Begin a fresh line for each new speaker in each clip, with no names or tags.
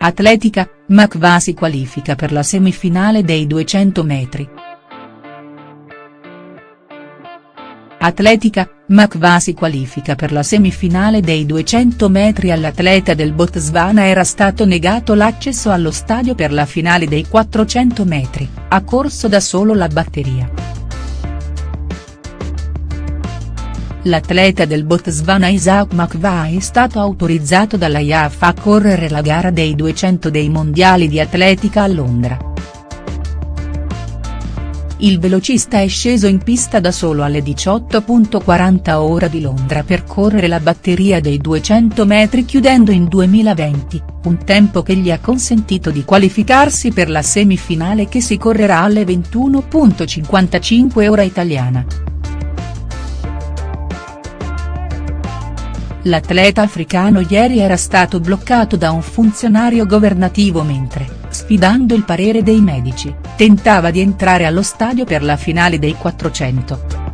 Atletica, Makva si qualifica per la semifinale dei 200 metri. Atletica, Makva si qualifica per la semifinale dei 200 metri all'atleta del Botswana era stato negato l'accesso allo stadio per la finale dei 400 metri, ha corso da solo la batteria. L'atleta del Botswana Isaac Makva è stato autorizzato dalla IAF a correre la gara dei 200 dei mondiali di atletica a Londra. Il velocista è sceso in pista da solo alle 18.40 ora di Londra per correre la batteria dei 200 metri chiudendo in 2020, un tempo che gli ha consentito di qualificarsi per la semifinale che si correrà alle 21.55 ora italiana. L'atleta africano ieri era stato bloccato da un funzionario governativo mentre, sfidando il parere dei medici, tentava di entrare allo stadio per la finale dei 400.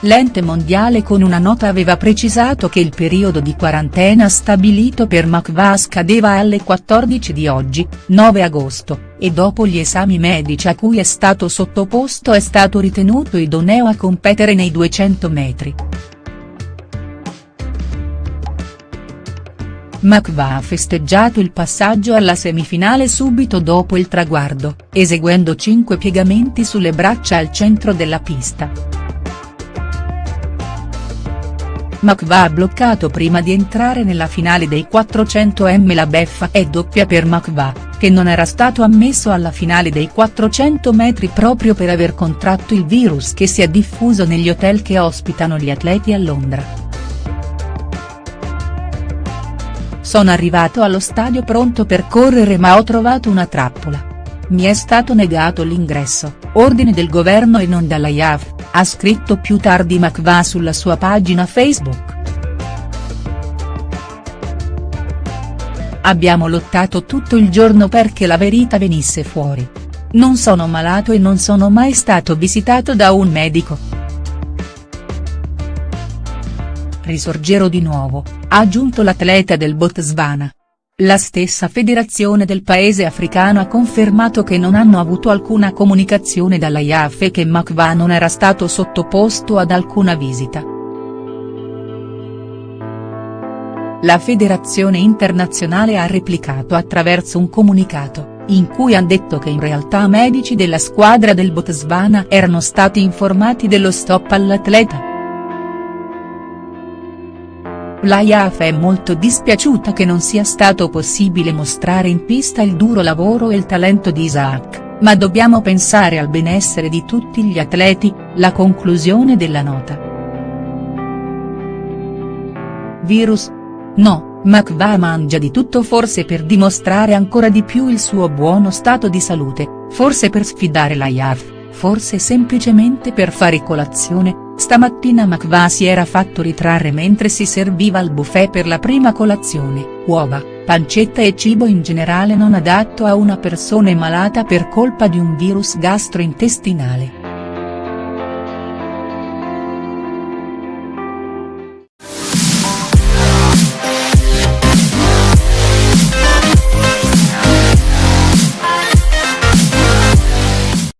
L'ente mondiale con una nota aveva precisato che il periodo di quarantena stabilito per Makva scadeva alle 14 di oggi, 9 agosto, e dopo gli esami medici a cui è stato sottoposto è stato ritenuto idoneo a competere nei 200 metri. Makva ha festeggiato il passaggio alla semifinale subito dopo il traguardo, eseguendo 5 piegamenti sulle braccia al centro della pista. Makva ha bloccato prima di entrare nella finale dei 400 m la beffa è doppia per Makva, che non era stato ammesso alla finale dei 400 metri proprio per aver contratto il virus che si è diffuso negli hotel che ospitano gli atleti a Londra. Sono arrivato allo stadio pronto per correre ma ho trovato una trappola. Mi è stato negato l'ingresso, ordine del governo e non dalla IAF, ha scritto più tardi Makva sulla sua pagina Facebook. Abbiamo lottato tutto il giorno perché la verità venisse fuori. Non sono malato e non sono mai stato visitato da un medico. Risorgerò di nuovo, ha aggiunto l'atleta del Botswana. La stessa federazione del paese africano ha confermato che non hanno avuto alcuna comunicazione dalla IAF e che Makva non era stato sottoposto ad alcuna visita. La federazione internazionale ha replicato attraverso un comunicato, in cui ha detto che in realtà medici della squadra del Botswana erano stati informati dello stop all'atleta. La IAF è molto dispiaciuta che non sia stato possibile mostrare in pista il duro lavoro e il talento di Isaac, ma dobbiamo pensare al benessere di tutti gli atleti, la conclusione della nota. Virus? No, Makva mangia di tutto forse per dimostrare ancora di più il suo buono stato di salute, forse per sfidare la IAF forse semplicemente per fare colazione, stamattina Makva si era fatto ritrarre mentre si serviva al buffet per la prima colazione, uova, pancetta e cibo in generale non adatto a una persona malata per colpa di un virus gastrointestinale.